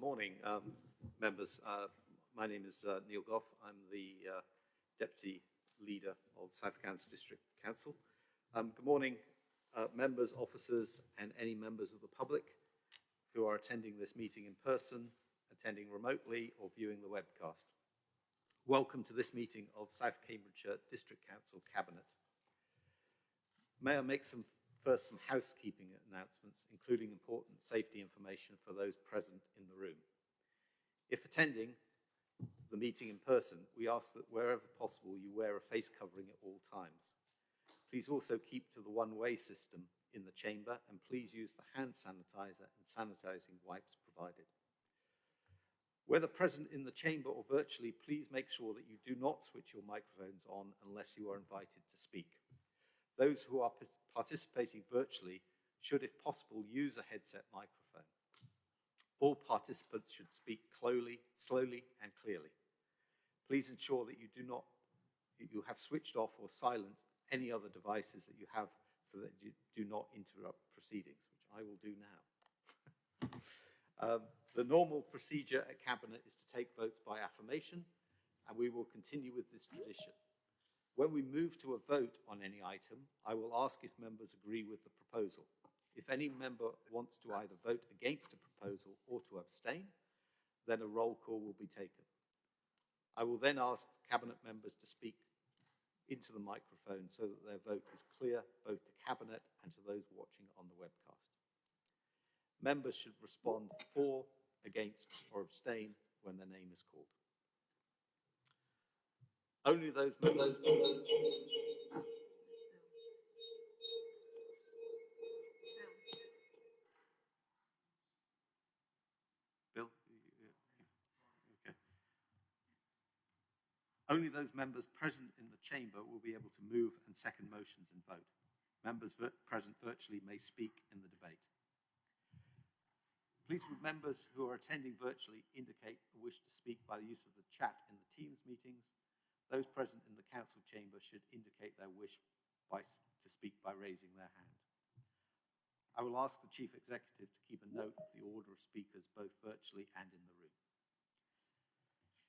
morning, um, members. Uh, my name is uh, Neil Gough. I'm the uh, Deputy Leader of South Cambs District Council. Um, good morning, uh, members, officers, and any members of the public who are attending this meeting in person, attending remotely, or viewing the webcast. Welcome to this meeting of South Cambridgeshire District Council Cabinet. May I make some first some housekeeping announcements, including important safety information for those present in the room. If attending the meeting in person, we ask that wherever possible you wear a face covering at all times. Please also keep to the one-way system in the chamber and please use the hand sanitizer and sanitizing wipes provided. Whether present in the chamber or virtually, please make sure that you do not switch your microphones on unless you are invited to speak. Those who are participating virtually should, if possible, use a headset microphone. All participants should speak slowly, slowly and clearly. Please ensure that you do not, you have switched off or silenced any other devices that you have so that you do not interrupt proceedings, which I will do now. um, the normal procedure at Cabinet is to take votes by affirmation, and we will continue with this tradition. When we move to a vote on any item, I will ask if members agree with the proposal. If any member wants to either vote against a proposal or to abstain, then a roll call will be taken. I will then ask Cabinet members to speak into the microphone so that their vote is clear both to Cabinet and to those watching on the webcast. Members should respond for, against or abstain when their name is called. Only those members. Bill? Okay. Only those members present in the chamber will be able to move and second motions and vote. Members present virtually may speak in the debate. Please, would members who are attending virtually indicate a wish to speak by the use of the chat in the Teams meetings those present in the council chamber should indicate their wish by, to speak by raising their hand. I will ask the Chief Executive to keep a note of the order of speakers both virtually and in the room.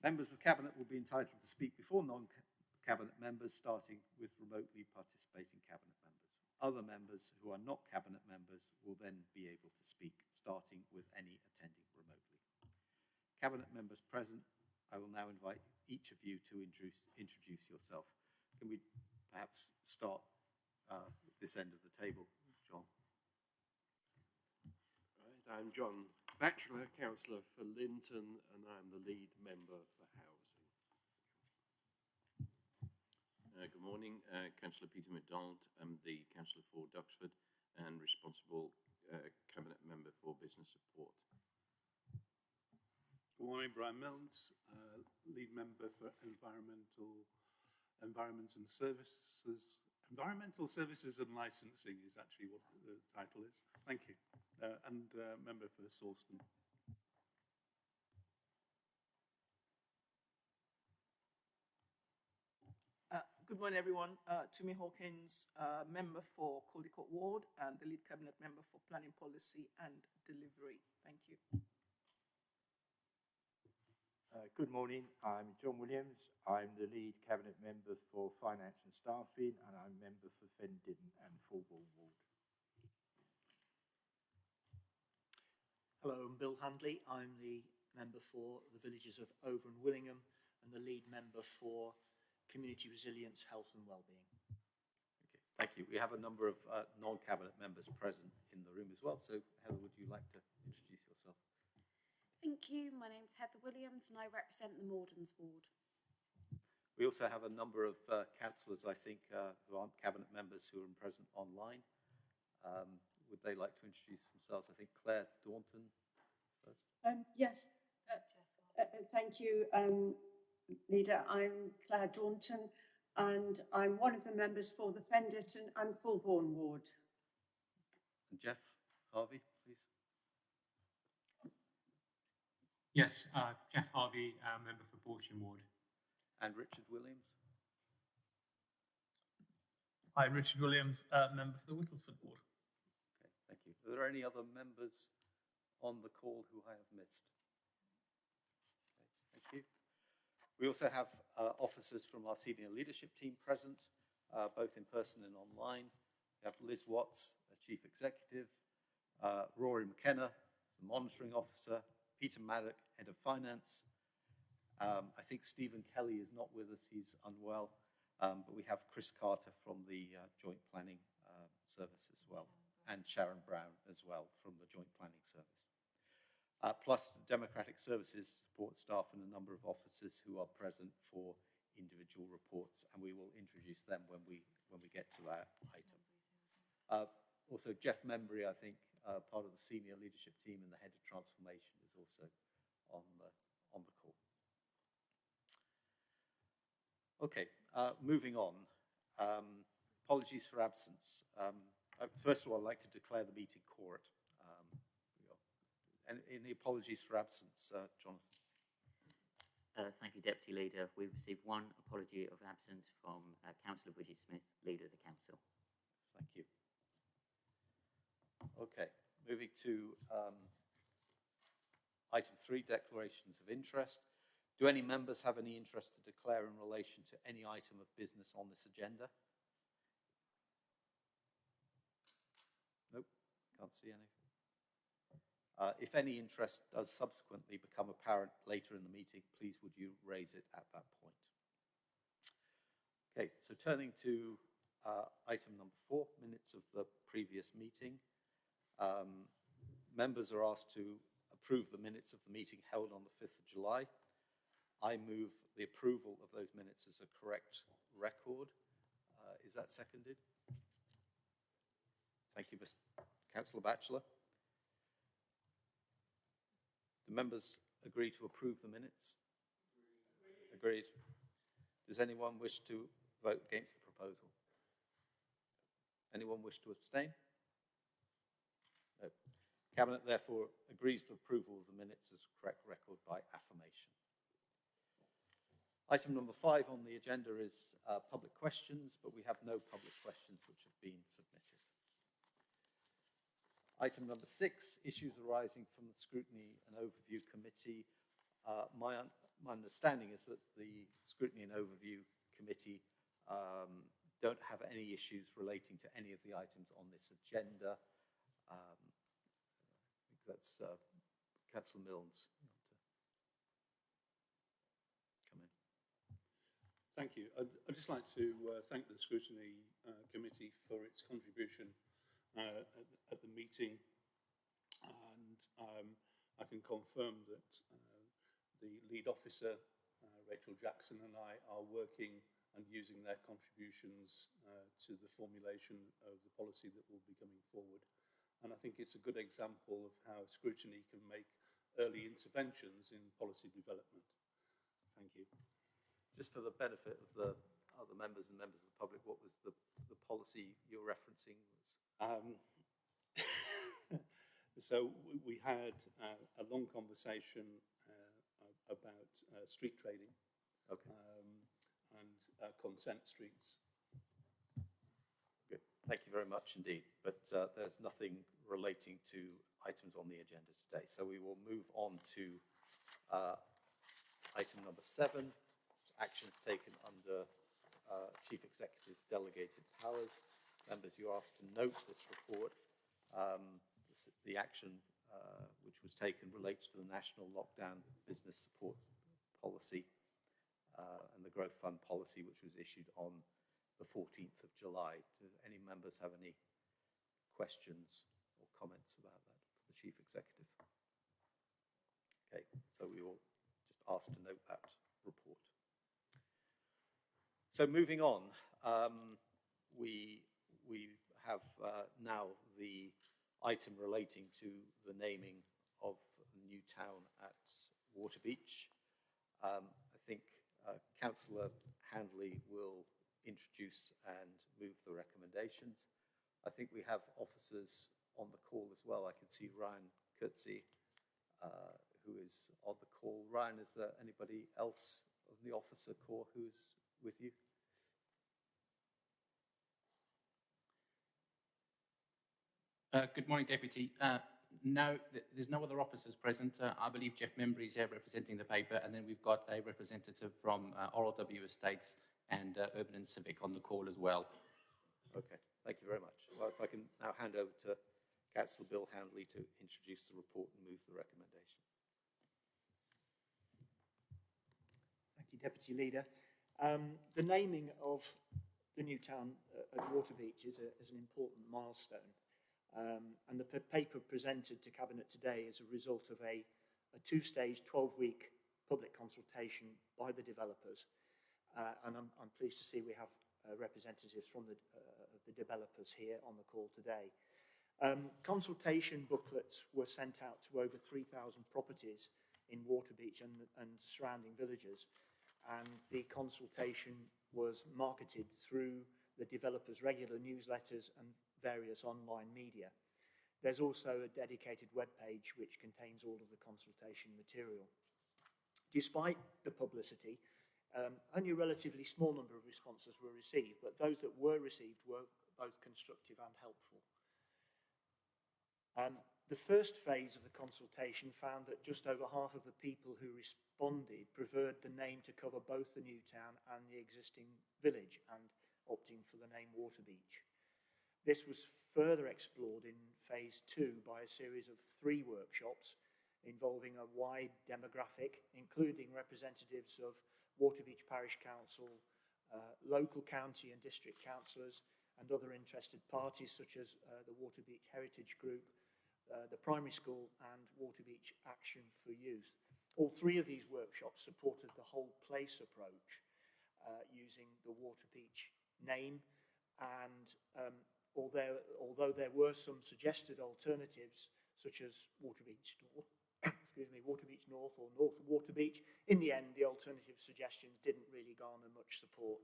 Members of the Cabinet will be entitled to speak before non-Cabinet members, starting with remotely participating Cabinet members. Other members who are not Cabinet members will then be able to speak, starting with any attending remotely. Cabinet members present, I will now invite each of you to introduce, introduce yourself. Can we perhaps start uh, with this end of the table, John? Right, I'm John Batchelor, Councillor for Linton, and I'm the lead member for Housing. Uh, good morning, uh, Councillor Peter MacDonald. I'm the Councillor for Duxford and responsible uh, Cabinet Member for Business Support. Good morning, Brian Milnes, lead member for environmental environment and services. Environmental services and licensing is actually what the title is. Thank you. Uh, and uh, member for Sawston. Uh, good morning, everyone. Uh, Tumi Hawkins, uh, member for Caldecote Ward and the lead cabinet member for planning policy and delivery. Thank you. Uh, good morning, I'm John Williams. I'm the lead cabinet member for finance and staffing and I'm member for Fen Ditton and Fulbourn Ward. Hello, I'm Bill Handley. I'm the member for the villages of Over and Willingham and the lead member for community resilience, health and wellbeing. Okay, thank you. We have a number of uh, non-cabinet members present in the room as well. So Heather, would you like to introduce yourself? Thank you. My name's Heather Williams and I represent the Mordens ward. We also have a number of uh, councillors, I think, uh, who aren't cabinet members who are present online. Um, would they like to introduce themselves? I think Claire Daunton first. Um, yes, uh, uh, uh thank you, um, Leader. I'm Claire Daunton and I'm one of the members for the Fen Ditton and Fulbourn ward. And Geoff Harvey, please. Yes, uh, Geoff Harvey, uh, member for Balsham Ward. And Richard Williams. Hi, Richard Williams, uh, member for the Whittlesford Ward. Okay, thank you. Are there any other members on the call who I have missed? Thank you. We also have uh, officers from our senior leadership team present, uh, both in person and online. We have Liz Watts, the Chief Executive, uh, Rory McKenna, the Monitoring Officer, Peter Maddock, Head of Finance. Um, I think Stephen Kelly is not with us, he's unwell, um, but we have Chris Carter from the uh, Joint Planning uh, Service as well, and Sharon Brown as well from the Joint Planning Service. Uh, plus the Democratic Services support staff and a number of officers who are present for individual reports, and we will introduce them when we when we get to that item. Uh, also, Jeff Membry, I think, uh, part of the senior leadership team and the head of transformation, is also on the on the call. Okay, uh, moving on. Um, apologies for absence. Um, uh, first of all, I'd like to declare the meeting quorate. Um, any apologies for absence, uh, Jonathan? Uh, thank you, Deputy Leader. We've received one apology of absence from uh, Councillor Bridget Smith, Leader of the Council. Thank you. Okay, moving to um, item three, declarations of interest. Do any members have any interest to declare in relation to any item of business on this agenda? Nope, can't see any. Uh, if any interest does subsequently become apparent later in the meeting, please would you raise it at that point. Okay, so turning to uh, item number four, minutes of the previous meeting. Um, members are asked to approve the minutes of the meeting held on the 5th of July. I move the approval of those minutes as a correct record. Uh, is that seconded? Thank you, Mr. Councillor Batchelor. Do members agree to approve the minutes? Agreed. Does anyone wish to vote against the proposal? Anyone wish to abstain? Cabinet therefore agrees to approval of the minutes as correct record by affirmation. Item number five on the agenda is uh, public questions, but we have no public questions which have been submitted. Item number six, issues arising from the Scrutiny and Overview Committee. Uh, my, un my understanding is that the Scrutiny and Overview Committee um, don't have any issues relating to any of the items on this agenda. Um, that's uh, Councillor Milnes. Thank you. I'd, I'd just like to uh, thank the Scrutiny uh, Committee for its contribution uh, at, at, the meeting. And um, I can confirm that uh, the lead officer, uh, Rachel Jackson, and I are working and using their contributions uh, to the formulation of the policy that will be coming forward. And I think it's a good example of how scrutiny can make early interventions in policy development. Thank you just for the benefit of the other members and members of the public, what was the, the policy you're referencing? Um, so we had uh, a long conversation uh, about uh, street trading okay. um, and uh, consent streets. Thank you very much indeed. But uh, there's nothing relating to items on the agenda today. So we will move on to uh, item number seven, actions taken under uh, Chief Executive delegated powers. Members, you're asked to note this report. Um, this, the action uh, which was taken relates to the National Lockdown Business Support Policy uh, and the Growth Fund Policy, which was issued on the 14th of July. Do any members have any questions or comments about that for the Chief Executive? Okay, so we will just ask to note that report. So moving on, um, we, we have uh, now the item relating to the naming of a new town at Waterbeach. Um, I think uh, Councillor Handley will introduce and move the recommendations. I think we have officers on the call as well. I can see Ryan Kurtzy, uh, who is on the call. Ryan, is there anybody else of the officer corps who's with you? Uh, good morning, Deputy. Uh, no, th- there's no other officers present. Uh, I believe Jeff Membry is here representing the paper, and then we've got a representative from uh, RLW Estates and uh, Urban and Civic on the call as well. Okay, thank you very much. Well, if I can now hand over to Councillor Bill Handley to introduce the report and move the recommendation. Thank you, Deputy Leader. Um, the naming of the new town uh, at Waterbeach is, a, is an important milestone. Um, and the paper presented to Cabinet today is a result of a, a two-stage, 12-week public consultation by the developers. Uh, and I'm, I'm pleased to see we have uh, representatives from the, uh, the developers here on the call today. Um, consultation booklets were sent out to over 3,000 properties in Waterbeach and, and surrounding villages. And the consultation was marketed through the developers' regular newsletters and various online media. There's also a dedicated web page which contains all of the consultation material. Despite the publicity, um, only a relatively small number of responses were received, but those that were received were both constructive and helpful. Um, the first phase of the consultation found that just over half of the people who responded preferred the name to cover both the new town and the existing village and opting for the name Waterbeach. This was further explored in phase two by a series of three workshops involving a wide demographic, including representatives of Waterbeach Parish Council, uh, local county and district councillors, and other interested parties such as uh, the Waterbeach Heritage Group, uh, the primary school, and Waterbeach Action for Youth. All three of these workshops supported the whole place approach uh, using the Waterbeach name and um, although, although there were some suggested alternatives such as Waterbeach North, excuse me, Waterbeach North or North Waterbeach, in the end the alternative suggestions didn't really garner much support.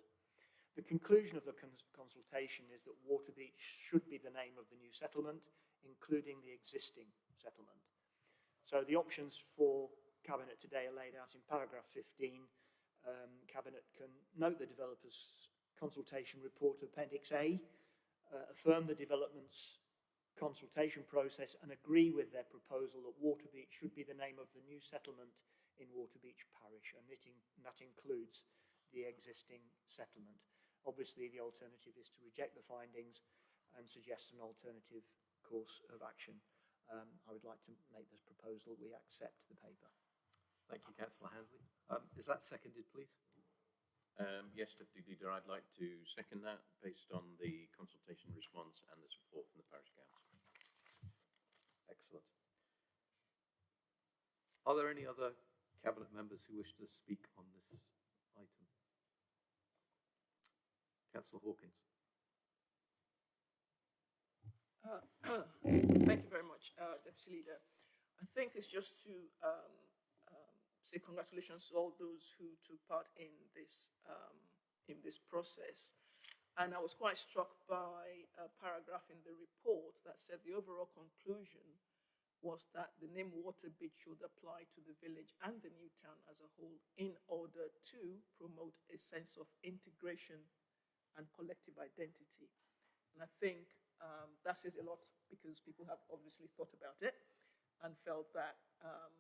The conclusion of the cons consultation is that Waterbeach should be the name of the new settlement, including the existing settlement. So the options for Cabinet today are laid out in paragraph 15. Um, Cabinet can note the developer's consultation report Appendix A, uh, affirm the development's consultation process and agree with their proposal that Waterbeach should be the name of the new settlement in Waterbeach Parish, and, in, that includes the existing settlement. Obviously, the alternative is to reject the findings and suggest an alternative course of action. Um, I would like to make this proposal we accept the paper. Thank you, Councillor Hansley. Um, is that seconded, please? Um, yes, Deputy Leader, I'd like to second that based on the consultation response and the support from the Parish Council. Excellent. Are there any other Cabinet members who wish to speak on this item? Councillor Hawkins. Uh, thank you very much, uh, Deputy Leader. I think it's just to um, um, say congratulations to all those who took part in this um, in this process. And I was quite struck by a paragraph in the report that said the overall conclusion was that the name Waterbeach should apply to the village and the new town as a whole in order to promote a sense of integration and collective identity. And I think um, that says a lot because people have obviously thought about it and felt that um,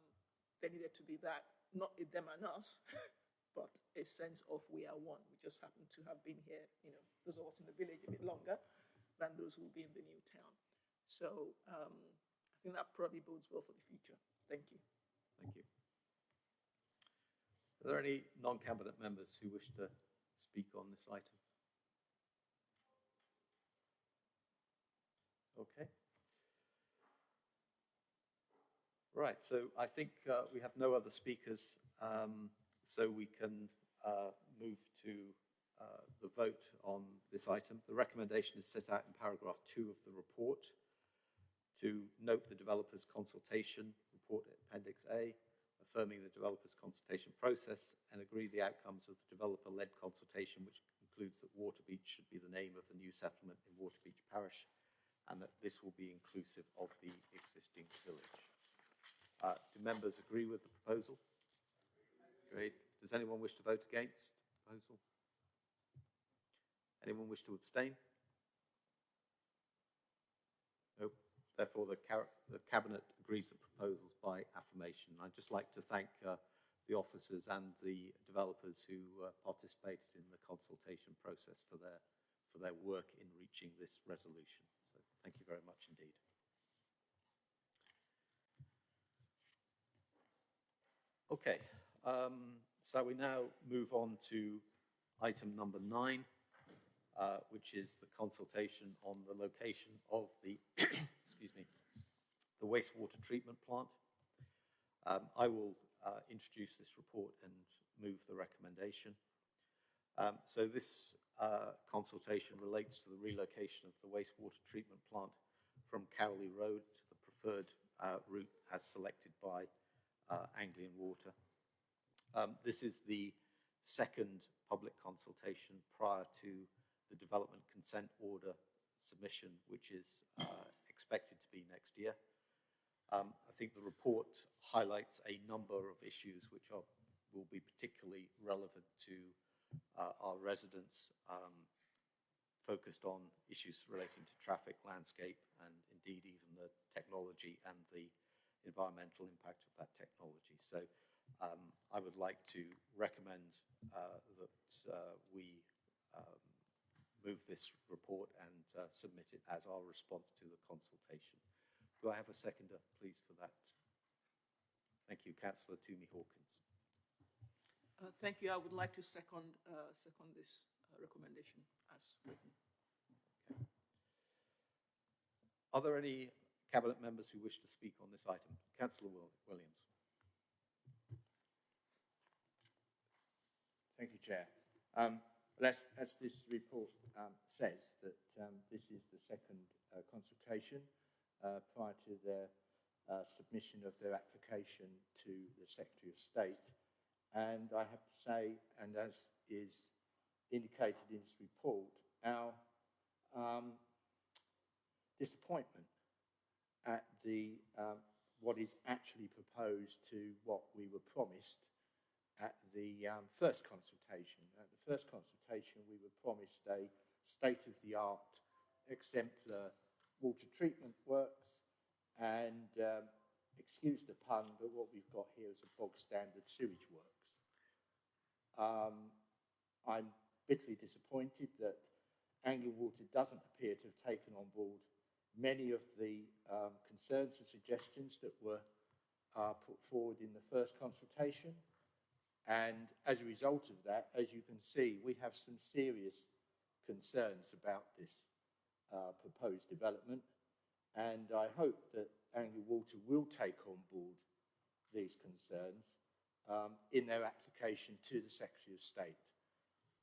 there needed to be that, not a them and us, but a sense of we are one. We just happen to have been here, you know, those of us in the village a bit longer than those who will be in the new town. So um, I think that probably bodes well for the future. Thank you. Thank you. Are there any non-cabinet members who wish to speak on this item? Okay. Right, so I think uh, we have no other speakers, um, so we can uh, move to uh, the vote on this item. The recommendation is set out in paragraph two of the report to note the developer's consultation report appendix A, affirming the developer's consultation process and agree the outcomes of the developer-led consultation, which concludes that Waterbeach should be the name of the new settlement in Waterbeach Parish and that this will be inclusive of the existing village. Uh, do members agree with the proposal? Great. Does anyone wish to vote against the proposal? Anyone wish to abstain? Nope. Therefore, the, the Cabinet agrees the proposals by affirmation. I'd just like to thank uh, the officers and the developers who uh, participated in the consultation process for their, for their work in reaching this resolution. So thank you very much indeed. Okay, um, so we now move on to item number nine, uh, which is the consultation on the location of the, excuse me, the wastewater treatment plant. Um, I will uh, introduce this report and move the recommendation. Um, so this uh, consultation relates to the relocation of the wastewater treatment plant from Cowley Road to the preferred uh, route as selected by uh, Anglian Water. Um, this is the second public consultation prior to the development consent order submission, which is uh, expected to be next year. Um, I think the report highlights a number of issues which are, will be particularly relevant to uh, our residents, um, focused on issues relating to traffic, landscape, and indeed even the technology and the environmental impact of that technology. So um, I would like to recommend uh, that uh, we um, move this report and uh, submit it as our response to the consultation. Do I have a seconder, please, for that? Thank you, Councillor Tumi Hawkins. Uh, thank you. I would like to second, uh, second this uh, recommendation as written. Are there any cabinet members who wish to speak on this item? Councillor Williams. Thank you, Chair. Um, as, as, this report um, says, that um, this is the second uh, consultation uh, prior to their uh, submission of their application to the Secretary of State. And I have to say, and as is indicated in this report, our um, disappointment at the um, what is actually proposed to what we were promised at the um, first consultation. At the first consultation, we were promised a state-of-the-art exemplar water treatment works and, um, excuse the pun, but what we've got here is a bog-standard sewage works. Um, I'm bitterly disappointed that Anglian Water doesn't appear to have taken on board many of the um, concerns and suggestions that were uh, put forward in the first consultation. And as a result of that, as you can see, we have some serious concerns about this uh, proposed development. And I hope that Anglian Water will take on board these concerns um, in their application to the Secretary of State.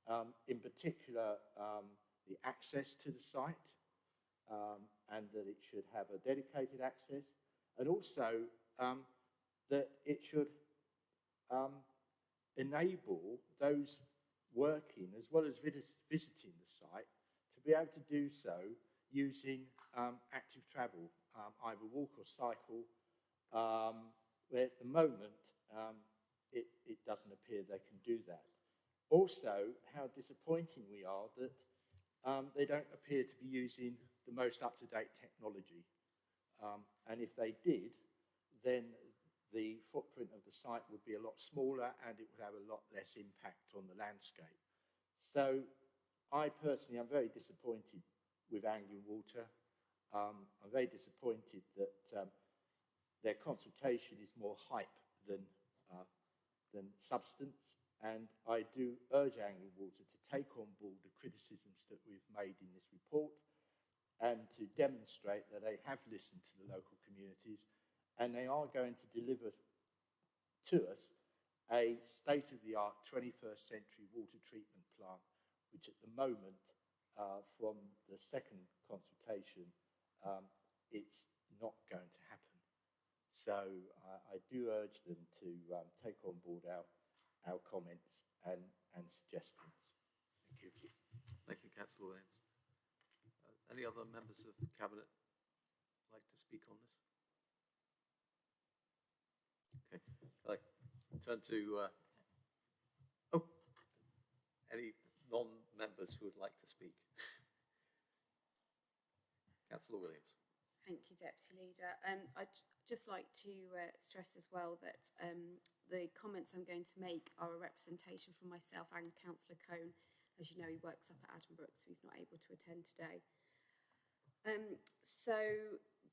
Um, in particular, um, the access to the site, um, and that it should have a dedicated access, and also um, that it should um, enable those working as well as vis visiting the site to be able to do so using um, active travel, um, either walk or cycle, um, where at the moment um, it, it doesn't appear they can do that. Also, how disappointing we are that um, they don't appear to be using the most up-to-date technology. Um, and if they did, then the footprint of the site would be a lot smaller and it would have a lot less impact on the landscape. So I personally am very disappointed with Anglian Water. Um, I'm very disappointed that um, their consultation is more hype than, uh, than substance. And I do urge Anglian Water to take on board the criticisms that we've made in this report and to demonstrate that they have listened to the local communities and they are going to deliver to us a state-of-the-art 21st century water treatment plant, which at the moment, uh, from the second consultation, um, it's not going to happen. So I do urge them to um, take on board our, our comments and, and suggestions. Thank you. Thank you, Councillor Williams. Any other members of Cabinet like to speak on this? Okay, I turn to, uh, oh, any non-members who would like to speak? Councillor Williams. Thank you, Deputy Leader. Um, I'd just like to uh, stress as well that um, the comments I'm going to make are a representation from myself and Councillor Cohn. As you know, he works up at Addenbrooke, so he's not able to attend today. Um, so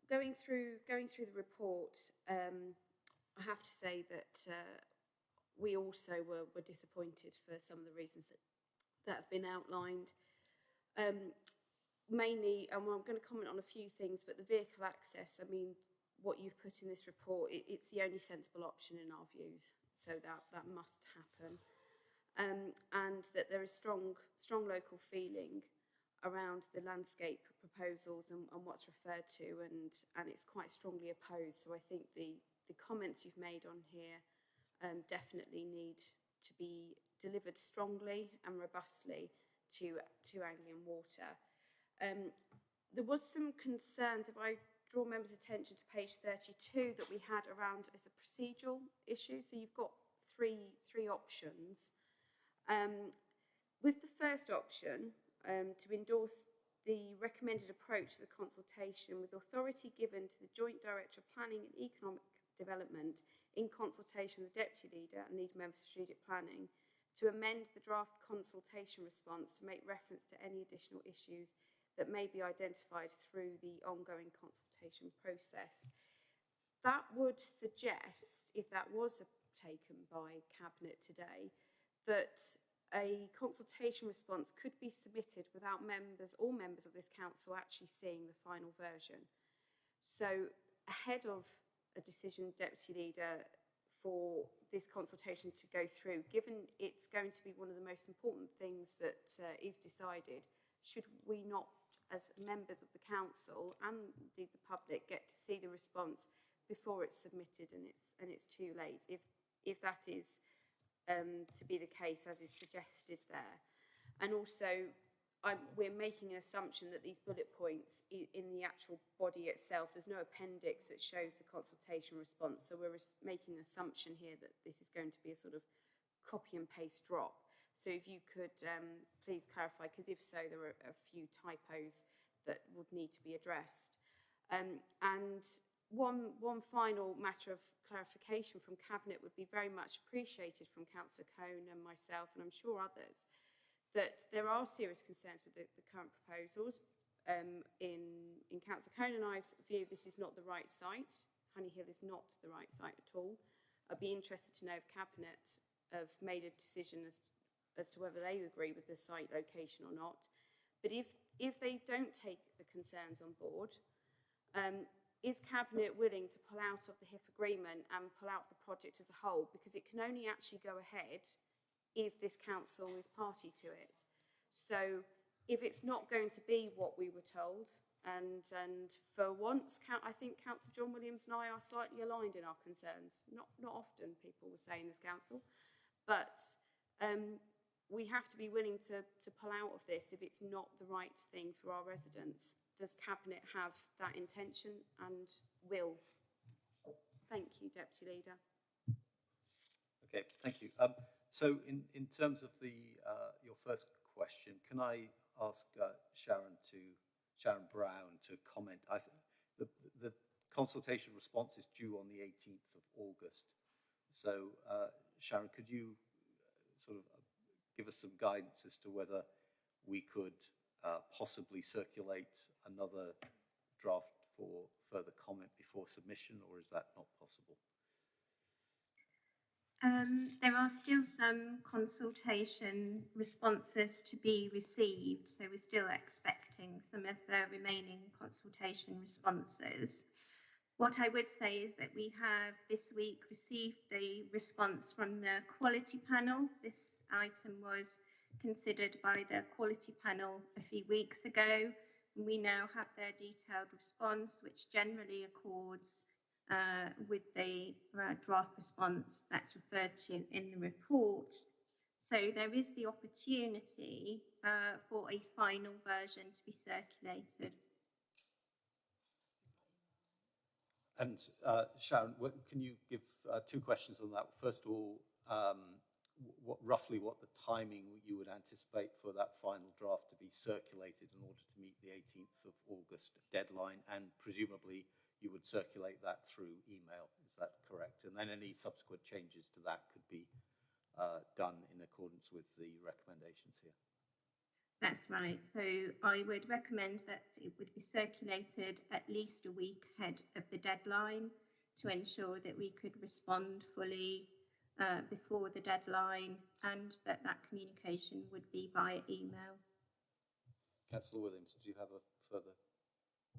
going through going through the report, um, I have to say that uh, we also were, were disappointed for some of the reasons that, that have been outlined. Um, mainly, and I'm going to comment on a few things, but the vehicle access, I mean, what you've put in this report, it, it's the only sensible option in our views. So that, that must happen. Um, and that there is strong, strong local feeling around the landscape proposals and, and what's referred to, and, and it's quite strongly opposed. So I think the, the comments you've made on here um, definitely need to be delivered strongly and robustly to, to Anglian Water. Um, there was some concerns, if I draw members' attention to page 32, that we had around as a procedural issue. So you've got three, three options. Um, with the first option, um, to endorse the recommended approach to the consultation with authority given to the Joint Director of Planning and Economic Development in consultation with the Deputy Leader and Lead Member for Strategic Planning to amend the draft consultation response to make reference to any additional issues that may be identified through the ongoing consultation process. That would suggest, if that was taken by Cabinet today, that a consultation response could be submitted without members, all members of this council actually seeing the final version. So ahead of a decision, Deputy Leader, for this consultation to go through, given it's going to be one of the most important things that uh, is decided, should we not, as members of the council and indeed the public, get to see the response before it's submitted and it's and it's too late? If if that is um, to be the case as is suggested there, and also I'm, we're making an assumption that these bullet points in the actual body itself, there's no appendix that shows the consultation response. So we're making an assumption here that this is going to be a sort of copy and paste drop. So if you could um, please clarify, because if so, there are a few typos that would need to be addressed. Um, and one, one final matter of clarification from Cabinet would be very much appreciated from Councillor Cohn and myself, and I'm sure others, that there are serious concerns with the, the current proposals. Um, in, in Councillor Cohn and I's view, this is not the right site. Honey Hill is not the right site at all. I'd be interested to know if Cabinet have made a decision as, as to whether they agree with the site location or not. But if, if they don't take the concerns on board, um, is Cabinet willing to pull out of the HIF agreement and pull out the project as a whole? Because it can only actually go ahead if this council is party to it. So if it's not going to be what we were told, and and for once, I think Councillor John Williams and I are slightly aligned in our concerns. Not not often people will say in this council, but um, we have to be willing to to pull out of this if it's not the right thing for our residents. Does Cabinet have that intention and will? Thank you, Deputy Leader. Okay, thank you. Um, so in, in terms of the, uh, your first question, can I ask uh, Sharon to, Sharon Brown to comment? I th- the, the consultation response is due on the 18th of August. So uh, Sharon, could you uh, sort of give us some guidance as to whether we could uh, possibly circulate another draft for further comment before submission, or is that not possible? Um, there are still some consultation responses to be received, so we're still expecting some of the remaining consultation responses. What I would say is that we have this week received the response from the quality panel. This item was considered by the quality panel a few weeks ago. We now have their detailed response, which generally accords uh, with the uh, draft response that's referred to in the report. So there is the opportunity uh, for a final version to be circulated. And uh, Sharon, can you give uh, two questions on that? First of all, um, what, roughly what the timing you would anticipate for that final draft to be circulated in order to meet the 18th of August deadline, and presumably you would circulate that through email. Is that correct? And then any subsequent changes to that could be uh, done in accordance with the recommendations here. That's right. So I would recommend that it would be circulated at least a week ahead of the deadline to ensure that we could respond fully uh, before the deadline and that that communication would be via email. Councillor Williams, do you have a further?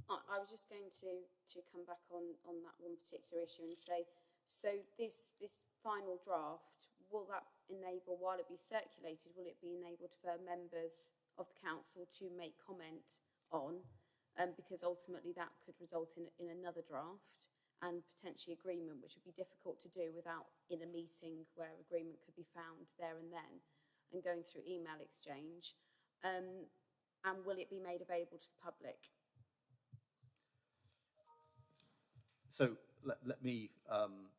I, I was just going to, to come back on, on that one particular issue and say, so this, this final draft, will that enable, while it be circulated, will it be enabled for members of the council to make comment on? Um, because ultimately that could result in, in another draft and potentially agreement, which would be difficult to do without in a meeting where agreement could be found there and then and going through email exchange. Um, and will it be made available to the public? So let, let me um,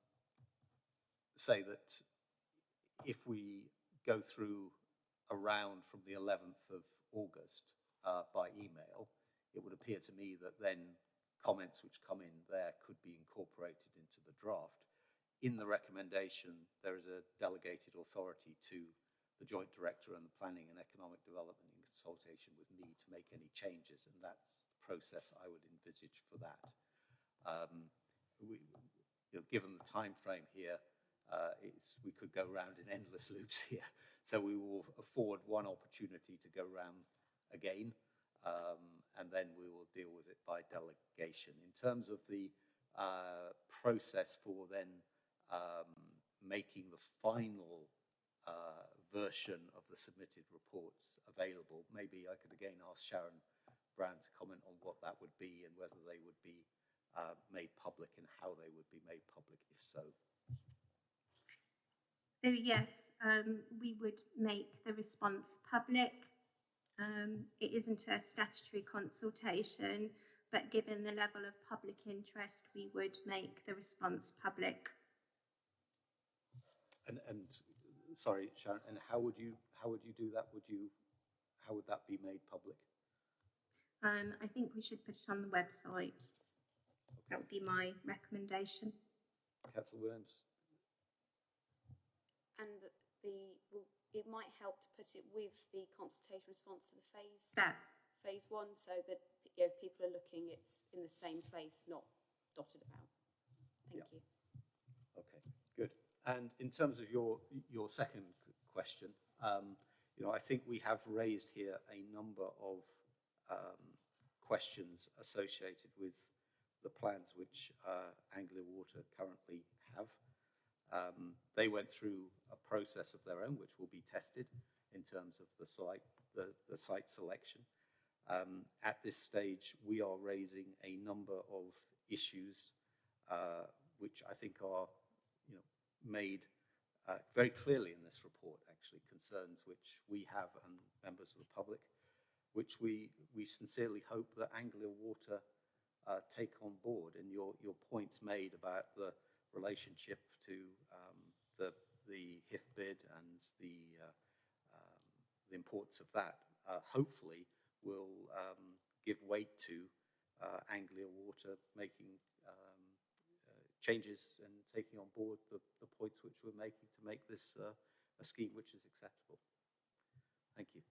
say that if we go through around from the 11th of August uh, by email, it would appear to me that then comments which come in there could be incorporated into the draft. In the recommendation, there is a delegated authority to the Joint Director and the Planning and Economic Development in consultation with me to make any changes, and that's the process I would envisage for that. Um, we, you know, given the time frame here, uh, we could go round in endless loops here. So we will afford one opportunity to go round again, um, and then we will deal with it by delegation. In terms of the uh, process for then um, making the final uh, version of the submitted reports available, maybe I could again ask Sharon Brown to comment on what that would be and whether they would be uh, made public and how they would be made public, if so. So yes, um, we would make the response public. Um, it isn't a statutory consultation, but given the level of public interest, we would make the response public. And, and sorry, Sharon, and how would you how would you do that? Would you how would that be made public? Um, I think we should put it on the website. That would be my recommendation. Councillor Williams. And the, the well, it might help to put it with the consultation response to the phase Yes. phase one, so that you know, if people are looking, it's in the same place, not dotted about. Thank you. Okay, good. And in terms of your your second question, um, you know, I think we have raised here a number of um, questions associated with the plans which uh, Anglia Water currently have. Um, they went through a process of their own, which will be tested in terms of the site, the, the site selection. Um, at this stage, we are raising a number of issues uh, which I think are, you know, made uh, very clearly in this report. Actually, concerns which we have and members of the public, which we we sincerely hope that Anglia Water uh, take on board. And your your points made about the relationship to um, the the HIF bid and the uh, um, the importance of that, uh, hopefully will um, give weight to uh, Anglia Water making um, uh, changes and taking on board the, the points which we're making to make this uh, a scheme which is acceptable. Thank you.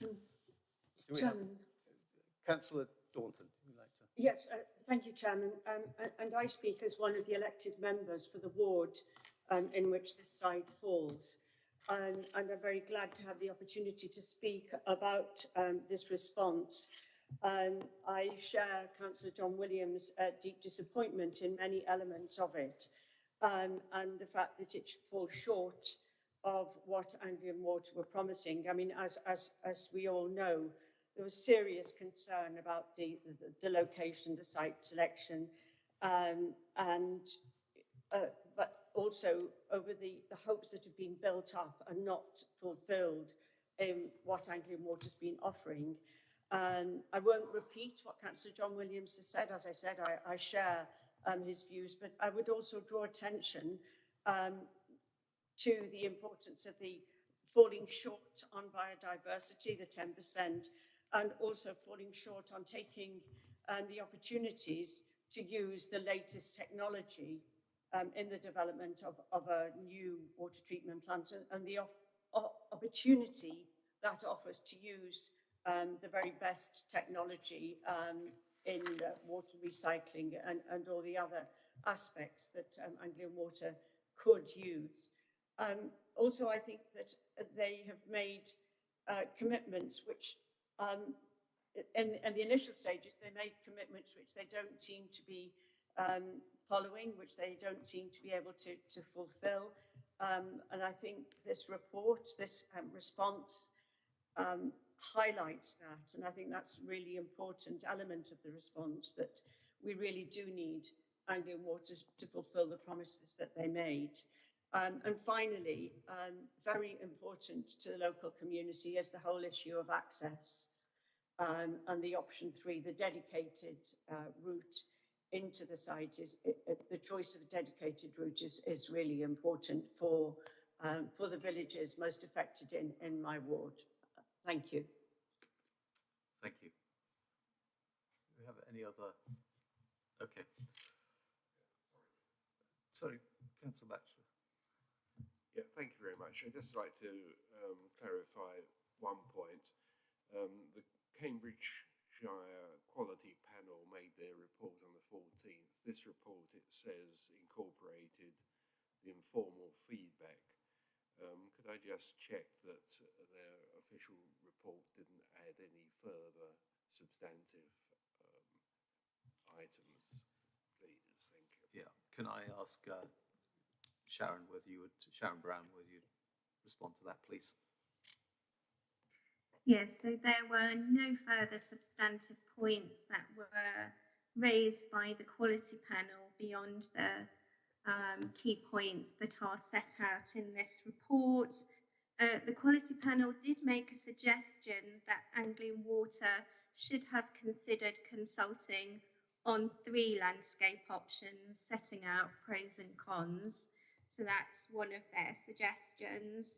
Do we have- Chairman. Councillor Daunton, like? Yes, uh, thank you, Chairman. Um, and, I speak as one of the elected members for the ward um, in which this site falls. Um, and I'm very glad to have the opportunity to speak about um, this response. Um, I share Councillor John Williams' uh, deep disappointment in many elements of it um, and the fact that it falls short of what Anglian Water were promising. I mean, as, as, as we all know, there was serious concern about the, the, the location, the site selection, um, and uh, but also over the, the hopes that have been built up and not fulfilled in what Anglian Water's been offering. Um, I won't repeat what Councillor John Williams has said. As I said, I, I share um, his views, but I would also draw attention um, to the importance of the falling short on biodiversity, the 10%, and also falling short on taking um, the opportunities to use the latest technology um, in the development of, of a new water treatment plant and, the opportunity that offers to use um, the very best technology um, in uh, water recycling and, and all the other aspects that um, Anglian Water could use. Um, also, I think that they have made uh, commitments which, um, in, in, the initial stages, they made commitments which they don't seem to be um, following, which they don't seem to be able to, to fulfill. Um, and I think this report, this um, response, um, highlights that. And I think that's a really important element of the response that we really do need Anglian Water to fulfill the promises that they made. Um, and finally, um, very important to the local community is the whole issue of access um, and the option three, the dedicated uh, route into the site is it, it, the choice of a dedicated route is, is really important for um, for the villages most affected in, in my ward. Thank you. Thank you. Do we have any other? Okay. Sorry, Councillor Batchelor. Yeah, thank you very much. I'd just like to um, clarify one point. Um, the Cambridgeshire Quality Panel made their report on the 14th. This report, it says, incorporated the informal feedback. Um, could I just check that their official report didn't add any further substantive um, items, please? Thank you. Yeah. Can I ask uh, Sharon whether you would, Sharon Brown, whether you'd respond to that, please? Yes, so there were no further substantive points that were raised by the quality panel beyond the um, key points that are set out in this report. Uh, the quality panel did make a suggestion that Anglian Water should have considered consulting on three landscape options, setting out pros and cons. So that's one of their suggestions.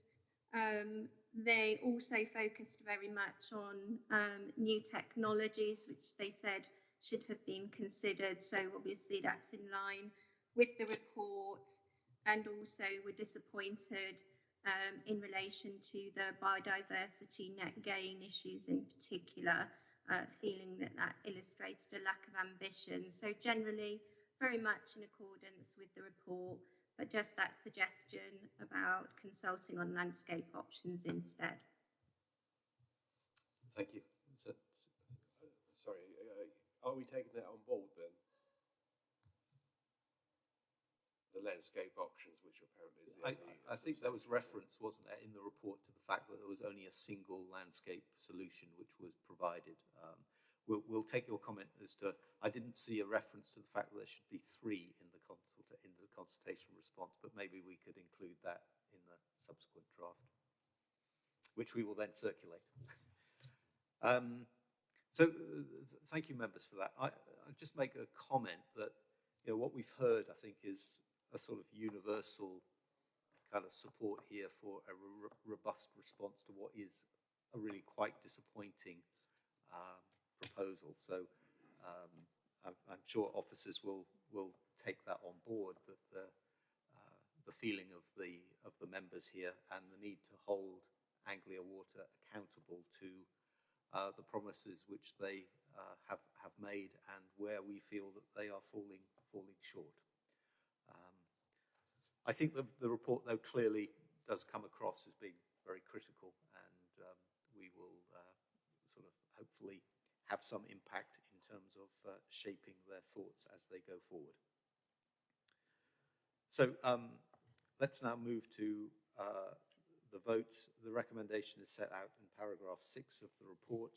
Um, they also focused very much on um, new technologies, which they said should have been considered. So obviously that's in line with the report and also were disappointed um, in relation to the biodiversity net gain issues in particular, uh, feeling that that illustrated a lack of ambition. So generally, very much in accordance with the report, but just that suggestion about consulting on landscape options instead. Thank you. So, uh, sorry, uh, are we taking that on board then? the landscape options, which apparently is I, I think there was reference, wasn't there, in the report to the fact that there was only a single landscape solution which was provided. Um, we'll, we'll, take your comment as to, I didn't see a reference to the fact that there should be three in the, consult in the consultation response, but maybe we could include that in the subsequent draft, which we will then circulate. um, so uh, thank you members for that. I, just make a comment that you know, what we've heard, I think, is a sort of universal kind of support here for a robust response to what is a really quite disappointing um, proposal. So um, I'm, I'm, sure officers will will take that on board that the uh, the feeling of the of the members here and the need to hold Anglian Water accountable to uh, the promises which they uh, have have made and where we feel that they are falling falling short. I think the, the report, though, clearly does come across as being very critical, and um, we will uh, sort of hopefully have some impact in terms of uh, shaping their thoughts as they go forward. So um, let's now move to uh, the vote. The recommendation is set out in paragraph six of the report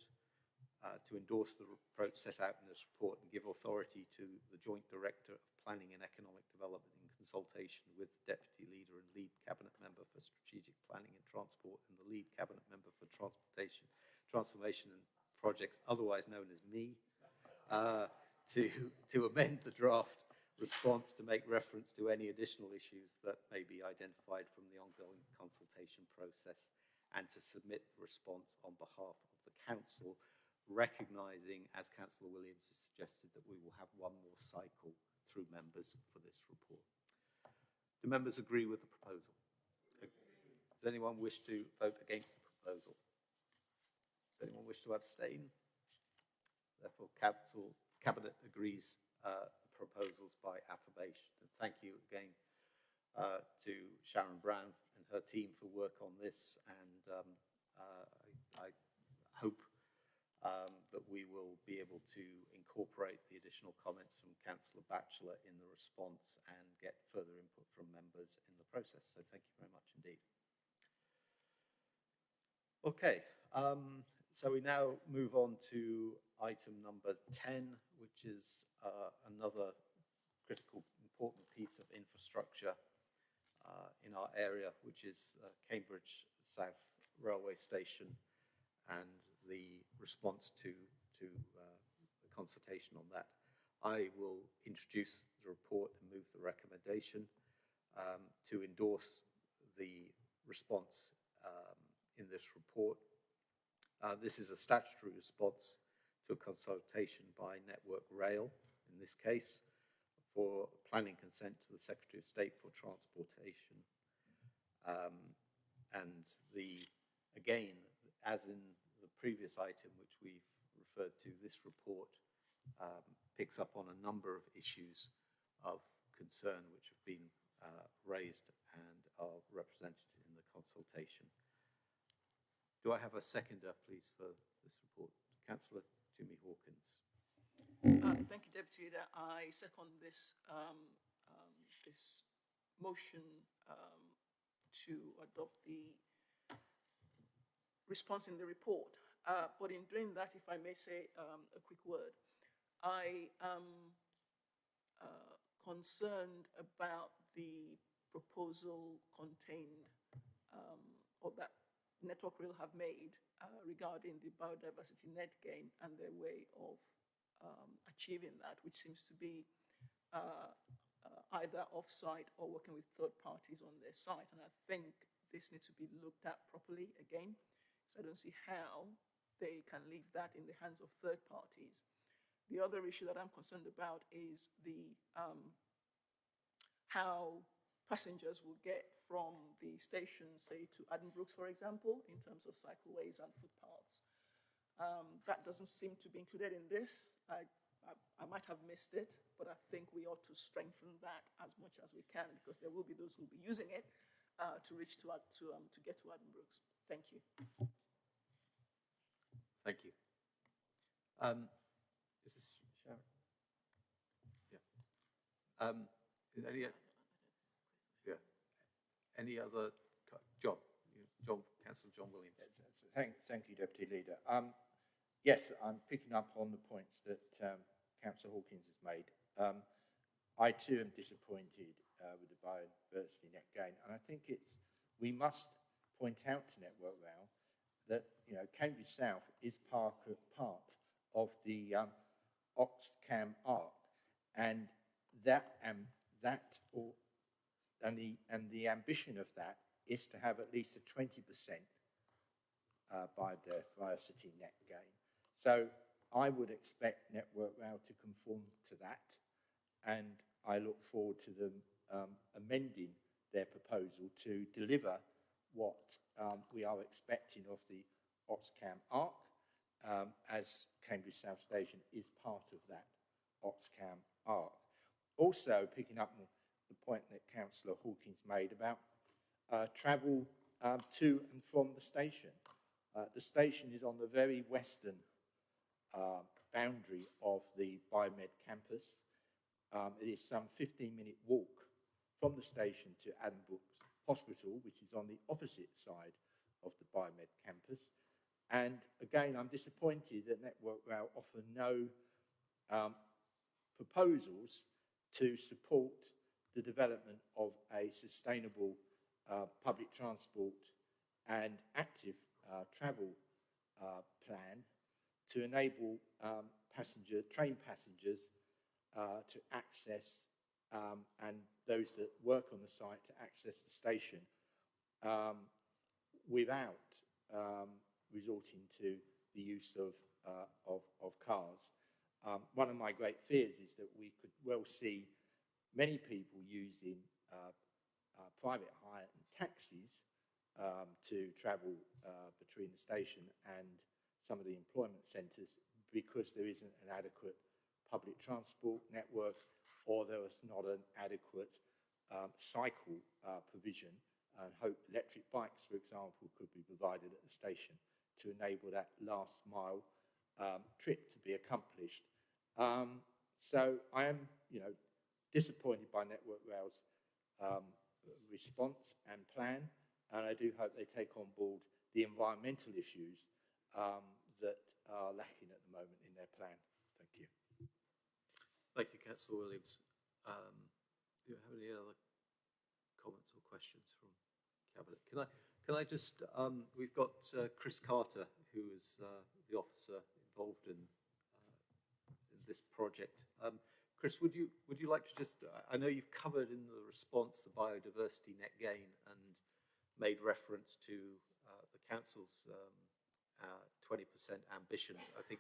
uh, to endorse the approach set out in this report and give authority to the Joint Director of Planning and Economic Development in consultation with the Deputy Leader and Lead Cabinet Member for Strategic Planning and Transport and the Lead Cabinet Member for Transportation, Transformation and Projects, otherwise known as me, uh, to, to amend the draft response to make reference to any additional issues that may be identified from the ongoing consultation process and to submit the response on behalf of the council, recognising, as Councillor Williams has suggested, that we will have one more cycle through members for this report. Do members agree with the proposal? Does anyone wish to vote against the proposal? Does anyone wish to abstain? Therefore, Cabinet agrees uh, proposals by affirmation. And thank you again uh, to Sharon Brown and her team for work on this. And um, uh, I, I, hope um, that we will be able to incorporate the additional comments from Councillor Batchelor in the response and get further input from members in the process. So thank you very much indeed. Okay, um, so we now move on to item number 10, which is uh, another critical, important piece of infrastructure uh, in our area, which is uh, Cambridge South Railway Station and the response to, to uh, the consultation on that. I will introduce the report and move the recommendation um, to endorse the response um, in this report. Uh, this is a statutory response to a consultation by Network Rail, in this case, for planning consent to the Secretary of State for Transportation. Um, and the, again, as in the previous item which we've referred to, this report um, picks up on a number of issues of concern which have been uh, raised and are represented in the consultation. Do I have a seconder, please, for this report? Councillor Tumi Hawkins. Uh, thank you, Deputy Leader. I second this um, um, this motion um, to adopt the response in the report. Uh, but in doing that, if I may say um, a quick word, I am uh, concerned about the proposal contained um, or that Network Rail have made uh, regarding the biodiversity net gain and their way of um, achieving that, which seems to be uh, uh, either off-site or working with third parties on their site. And I think this needs to be looked at properly again. So I don't see how they can leave that in the hands of third parties. The other issue that I'm concerned about is the um, how passengers will get from the station, say, to Addenbrooke's, for example, in terms of cycleways and footpaths. Um, that doesn't seem to be included in this. I, I, I, might have missed it, but I think we ought to strengthen that as much as we can because there will be those who will be using it uh, to reach to, to, um, to get to Addenbrooke's. Thank you. Thank you. Um, is Sharon? Yeah. Um, yeah. Any other? John, John, Councillor John Williams. Thank, thank you, Deputy Leader. Um, yes, I'm picking up on the points that um, Councillor Hawkins has made. Um, I too am disappointed uh, with the biodiversity net gain, and I think it's we must point out to Network Rail that you know Cambridge South is part of, part of the um, Oxcam arc, and that um, that or and the and the ambition of that is to have at least a 20% uh, biodiversity net gain. So I would expect Network Rail to conform to that, and I look forward to them um, amending their proposal to deliver what um, we are expecting of the Oxcam ARC, um, as Cambridge South Station is part of that Oxcam ARC. Also, picking up the point that Councillor Hawkins made about uh, travel um, to and from the station. Uh, the station is on the very western uh, boundary of the Biomed campus. Um, it is some 15 minute walk from the station to Addenbrooke's Hospital, which is on the opposite side of the Biomed campus. And again, I'm disappointed that Network Rail offer no um, proposals to support the development of a sustainable uh, public transport and active uh, travel uh, plan to enable um, passenger train passengers uh, to access um, and those that work on the site to access the station um, without um, resorting to the use of, uh, of, of cars. Um, one of my great fears is that we could well see many people using uh, uh, private hire and taxis um, to travel uh, between the station and some of the employment centres because there isn't an adequate public transport network or there is not an adequate um, cycle uh, provision and hope electric bikes, for example, could be provided at the station to enable that last mile um, trip to be accomplished. Um, so I am, you know, disappointed by Network Rail's um, response and plan, and I do hope they take on board the environmental issues um, that are lacking at the moment in their plan. Thank you. Thank you, Councillor Williams. Um, do you have any other comments or questions from Cabinet? Can I, can I just, um, we've got uh, Chris Carter, who is uh, the officer involved in, uh, in this project. Um, Chris, would you, would you like to just, I know you've covered in the response the biodiversity net gain and made reference to uh, the council's 20% ambition. I think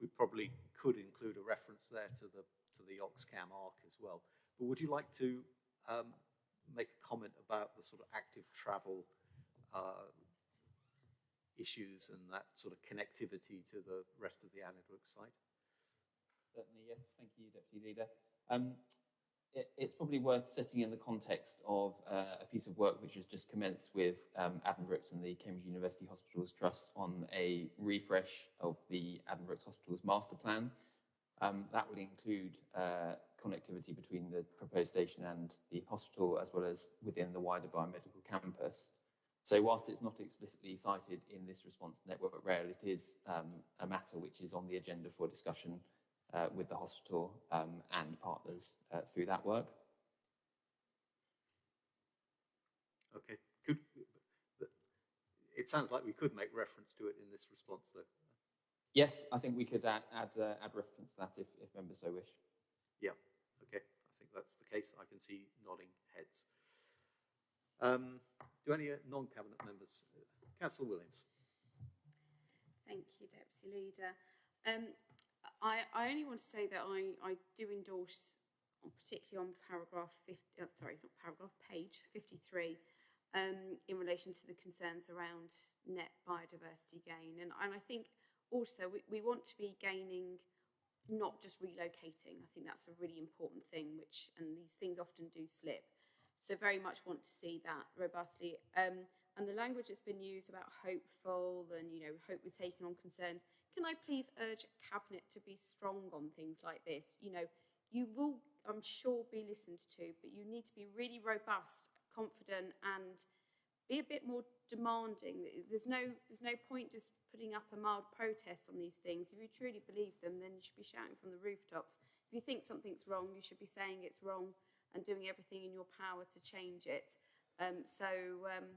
we probably could include a reference there to the to the Oxcam arc as well. But would you like to um, make a comment about the sort of active travel uh, issues and that sort of connectivity to the rest of the Addenbrooke site? Certainly, yes. Thank you, Deputy Leader. Um, it, it's probably worth setting in the context of uh, a piece of work which has just commenced with um, Addenbrooke's and the Cambridge University Hospitals Trust on a refresh of the Addenbrooke's Hospitals Master Plan. Um, that would include uh, connectivity between the proposed station and the hospital, as well as within the wider biomedical campus. So whilst it's not explicitly cited in this response to Network Rail, it is um, a matter which is on the agenda for discussion uh, with the hospital um, and partners uh, through that work. Okay. Could, it sounds like we could make reference to it in this response, though. Yes, I think we could add add, uh, add reference to that if, if members so wish. Yeah, okay. I think that's the case. I can see nodding heads. Um, do any non-cabinet members? Councillor Williams. Thank you, Deputy Leader. Um, I, I only want to say that I, I do endorse, particularly on paragraph 50, uh, sorry, not paragraph, page 53, um, in relation to the concerns around net biodiversity gain. And, and I think also we, we want to be gaining not just relocating. I think that's a really important thing, which, and these things often do slip. So very much want to see that robustly. Um, and the language that's been used about hopeful and, you know, hope we're taking on concerns. Can I please urge Cabinet to be strong on things like this? You know, you will, I'm sure, be listened to, but you need to be really robust, confident, and be a bit more demanding. There's no, there's no point just putting up a mild protest on these things. If you truly believe them, then you should be shouting from the rooftops. If you think something's wrong, you should be saying it's wrong and doing everything in your power to change it. Um, so um,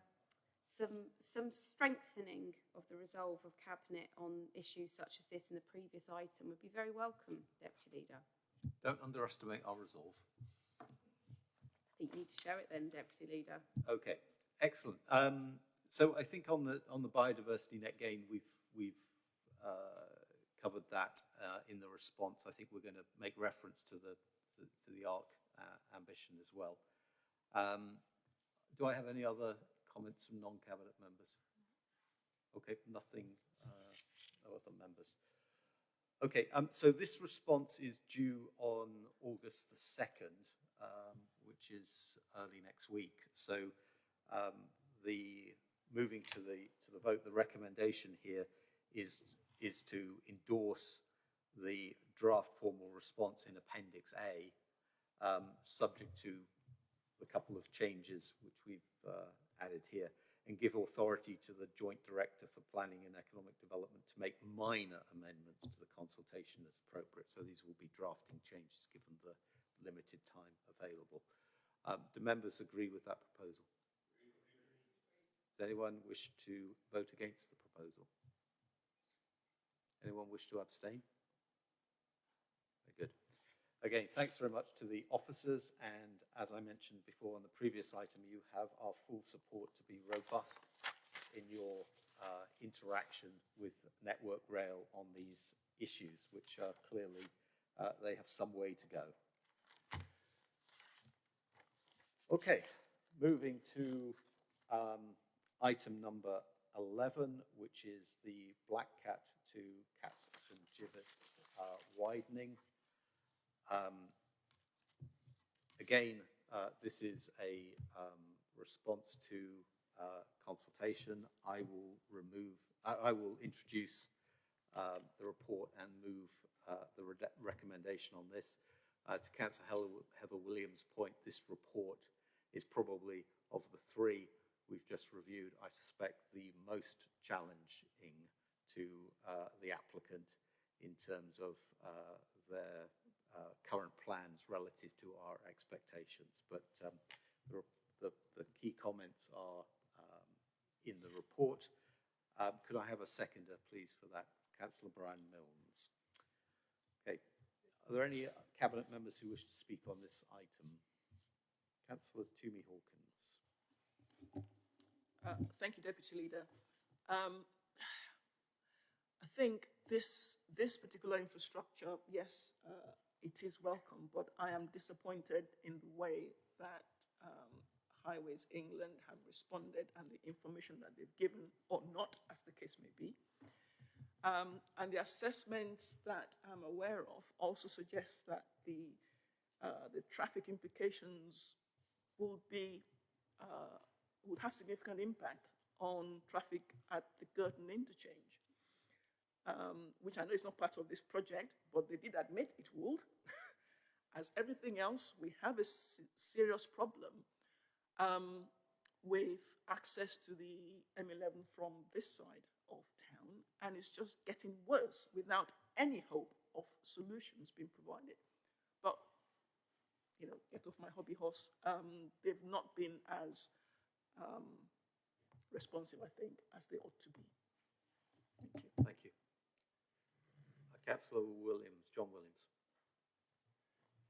some, some strengthening of the resolve of Cabinet on issues such as this in the previous item would be very welcome, Deputy Leader. Don't underestimate our resolve. I think you need to show it then, Deputy Leader. Okay. Excellent. Um, so I think on the on the biodiversity net gain, we've we've uh, covered that uh, in the response. I think we're going to make reference to the to, to the ARC uh, ambition as well. Um, do I have any other comments from non-cabinet members? Okay, nothing. Uh, no other members. Okay, um, so this response is due on August the second, um, which is early next week. So um, the moving to the to the vote, the recommendation here is is to endorse the draft formal response in Appendix A, um, subject to a couple of changes which we've uh, added here, and give authority to the Joint Director for Planning and Economic Development to make minor amendments to the consultation as appropriate. So these will be drafting changes given the limited time available. Um, do members agree with that proposal? Does anyone wish to vote against the proposal? Anyone wish to abstain? Again, thanks very much to the officers, and as I mentioned before on the previous item, you have our full support to be robust in your uh, interaction with Network Rail on these issues, which are clearly, uh, they have some way to go. Okay, moving to um, item number 11, which is the Black Cat to Caxton Gibbet uh, widening. Um, again, uh, this is a um, response to uh, consultation. I will remove, I, I will introduce uh, the report and move uh, the re recommendation on this. Uh, to Councillor Heather Williams' point, this report is probably of the three we've just reviewed, I suspect the most challenging to uh, the applicant in terms of their uh, current plans relative to our expectations. But um, the, the, the, key comments are um, in the report. Um, could I have a seconder, please, for that? Councillor Brian Milnes. Okay. Are there any cabinet members who wish to speak on this item? Councillor Tumi Hawkins. Uh, thank you, Deputy Leader. Um, I think this, this particular infrastructure, yes, uh, it is welcome, but I am disappointed in the way that um, Highways England have responded and the information that they've given, or not, as the case may be. Um, and the assessments that I'm aware of also suggest that the, uh, the traffic implications will be uh, would have significant impact on traffic at the Girton interchange, um, which I know is not part of this project, but they did admit it would. As everything else, we have a serious problem um, with access to the M11 from this side of town, and it's just getting worse without any hope of solutions being provided But, you know, get off my hobby horse. Um, they've not been as um, responsive, I think, as they ought to be. Thank you. Thank you. Councillor Williams, John Williams.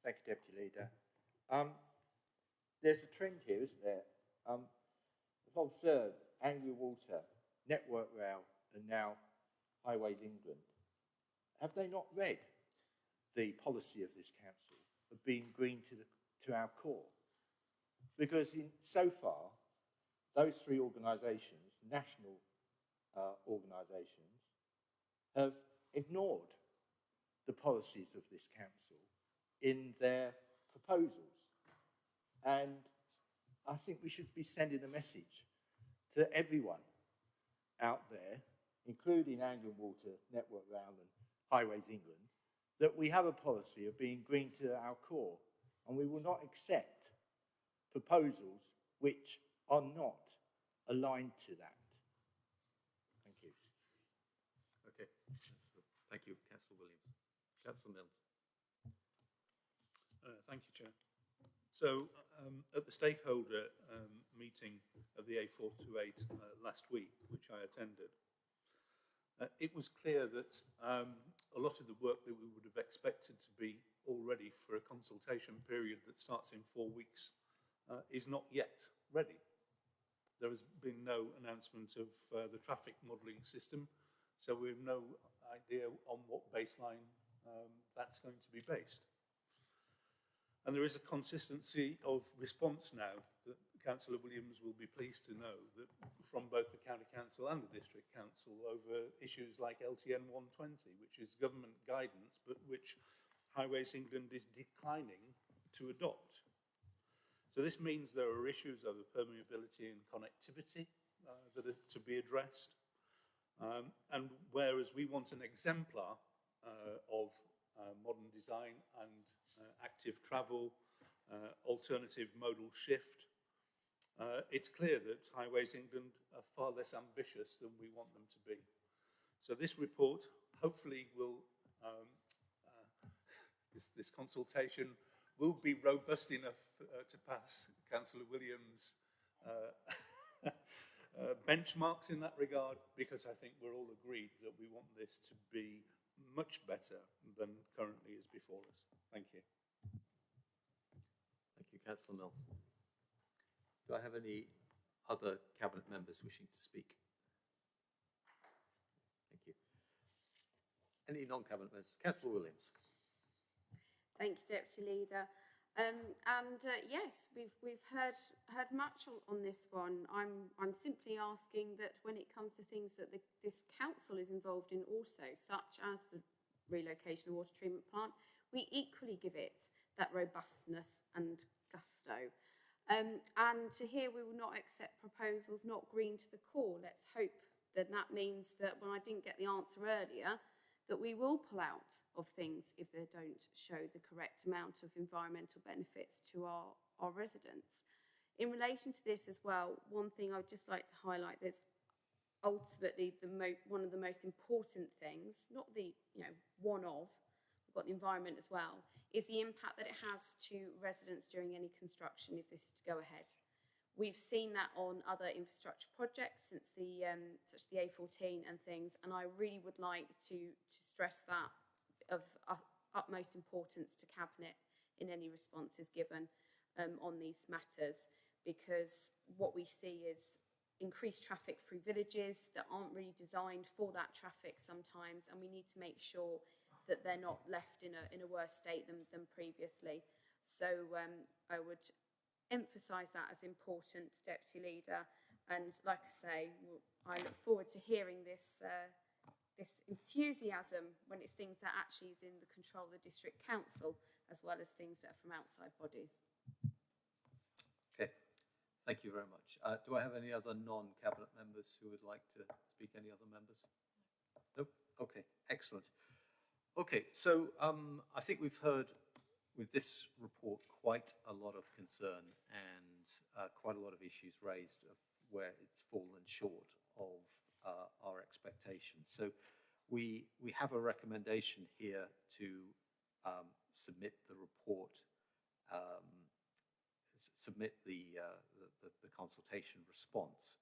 Thank you, Deputy Leader. Um, there's a trend here, isn't there? Um, I've observed Anglian Water, Network Rail, and now Highways England. Have they not read the policy of this council? of being green to, the, to our core. Because in, so far, those three organisations, national uh, organisations, have ignored the policies of this council in their proposals. And I think we should be sending a message to everyone out there, including Anglian Water, Network Rail and Highways England, that we have a policy of being green to our core, and we will not accept proposals which are not aligned to that. Thank you. Okay, thank you. Councillor Milnes. Uh, thank you, Chair. So, um, at the stakeholder um, meeting of the A428 uh, last week, which I attended, uh, it was clear that um, a lot of the work that we would have expected to be all ready for a consultation period that starts in four weeks uh, is not yet ready. There has been no announcement of uh, the traffic modelling system, so we have no idea on what baseline um, that's going to be based. And there is a consistency of response now that Councillor Williams will be pleased to know that from both the County Council and the District Council over issues like LTN 120, which is government guidance, but which Highways England is declining to adopt. So this means there are issues over permeability and connectivity uh, that are to be addressed. Um, and whereas we want an exemplar of uh, modern design and uh, active travel, uh, alternative modal shift, uh, it's clear that Highways England are far less ambitious than we want them to be. So this report hopefully will, um, uh, this, this, consultation will be robust enough uh, to pass Councillor Williams' uh, uh, benchmarks in that regard because I think we're all agreed that we want this to be much better than currently is before us. Thank you. Thank you, Councillor Mill. Do I have any other cabinet members wishing to speak? Thank you. Any non-cabinet members? Councillor Williams. Thank you, Deputy Leader. Um, and uh, yes, we've we've heard heard much on, on this one. I'm I'm simply asking that when it comes to things that the, this council is involved in, also such as the relocation of water treatment plant, we equally give it that robustness and gusto. Um, and to hear we will not accept proposals not green to the core, let's hope that that means that when I didn't get the answer earlier, that we will pull out of things if they don't show the correct amount of environmental benefits to our, our residents. In relation to this as well, one thing I would just like to highlight that's ultimately the one of the most important things, not the you know one of, we've got the environment as well, is the impact that it has to residents during any construction if this is to go ahead. We've seen that on other infrastructure projects since the um, such as the A14 and things, and I really would like to to stress that of uh, utmost importance to cabinet in any responses given um, on these matters, because what we see is increased traffic through villages that aren't really designed for that traffic sometimes, and we need to make sure that they're not left in a in a worse state than than previously. So um, I would emphasise that as important, Deputy Leader. And like I say, I look forward to hearing this uh, this enthusiasm when it's things that actually is in the control of the district council, as well as things that are from outside bodies. Okay, thank you very much. Uh, do I have any other non-cabinet members who would like to speak? Any other members? Nope. Okay, excellent. Okay, so um, I think we've heard with this report quite a lot of concern and uh, quite a lot of issues raised of where it's fallen short of uh, our expectations. So we we have a recommendation here to um, submit the report, um, submit the, uh, the, the the consultation response.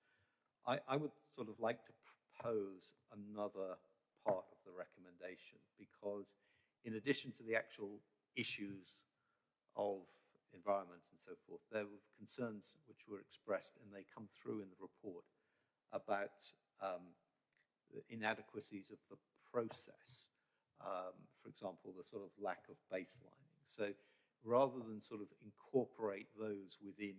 I, I would sort of like to propose another part of the recommendation because in addition to the actual issues of environment and so forth, there were concerns which were expressed and they come through in the report about um, the inadequacies of the process. Um, for example, the sort of lack of baselining. So rather than sort of incorporate those within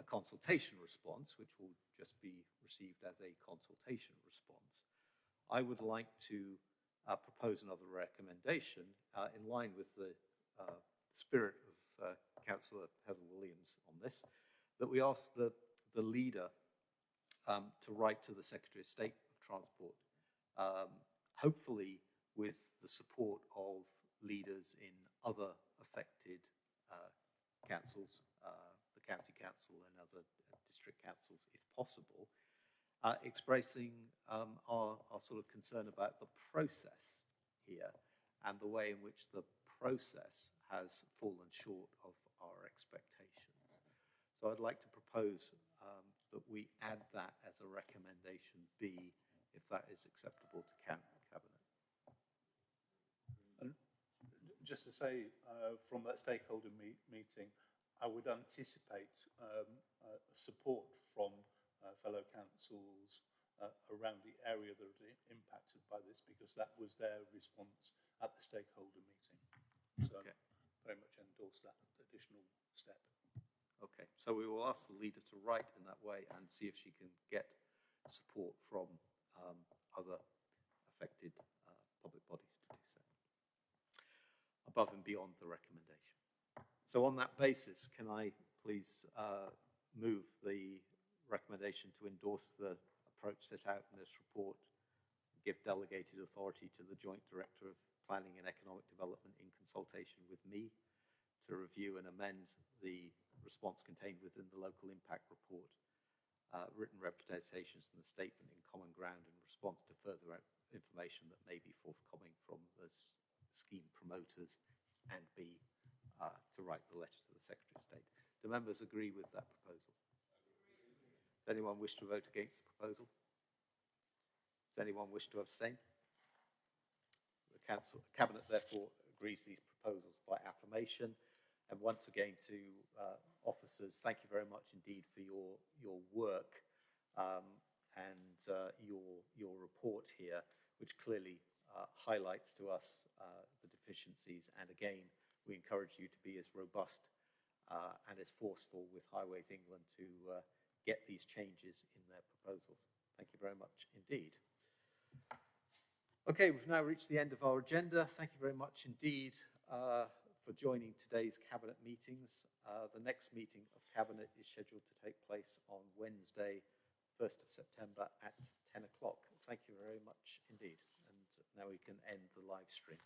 a consultation response, which will just be received as a consultation response, I would like to uh, propose another recommendation uh, in line with the uh, spirit of uh, Councillor Heather Williams on this, that we ask the, the leader um, to write to the Secretary of State of Transport, um, hopefully with the support of leaders in other affected uh, councils, the county council and other district councils, if possible, uh, expressing um, our, our sort of concern about the process here and the way in which the process has fallen short of our expectations. So I'd like to propose um, that we add that as a recommendation B, if that is acceptable to Cabinet. Just to say, uh, from that stakeholder me- meeting, I would anticipate um, uh, support from uh, fellow councils uh, around the area that are impacted by this, because that was their response at the stakeholder meeting. So Okay. very much endorse that additional step. Okay, so we will ask the leader to write in that way and see if she can get support from um, other affected uh, public bodies to do so, above and beyond the recommendation. So on that basis, can I please uh, move the recommendation to endorse the approach set out in this report, give delegated authority to the Joint Director of Planning and Economic Development in consultation with me to review and amend the response contained within the local impact report, uh, written representations and the statement in common ground in response to further information that may be forthcoming from the scheme promoters, and B, uh, to write the letter to the Secretary of State. Do members agree with that proposal? Does anyone wish to vote against the proposal? Does anyone wish to abstain? The council, the cabinet therefore agrees these proposals by affirmation And once again to uh, officers, thank you very much indeed for your, your work um, and uh, your, your report here, which clearly uh, highlights to us uh, the deficiencies. And again, we encourage you to be as robust uh, and as forceful with Highways England to uh, get these changes in their proposals. Thank you very much indeed. Okay, we've now reached the end of our agenda. Thank you very much indeed uh, for joining today's Cabinet meetings. Uh, the next meeting of Cabinet is scheduled to take place on Wednesday, 1st of September at 10 o'clock. Thank you very much indeed. And now we can end the live stream.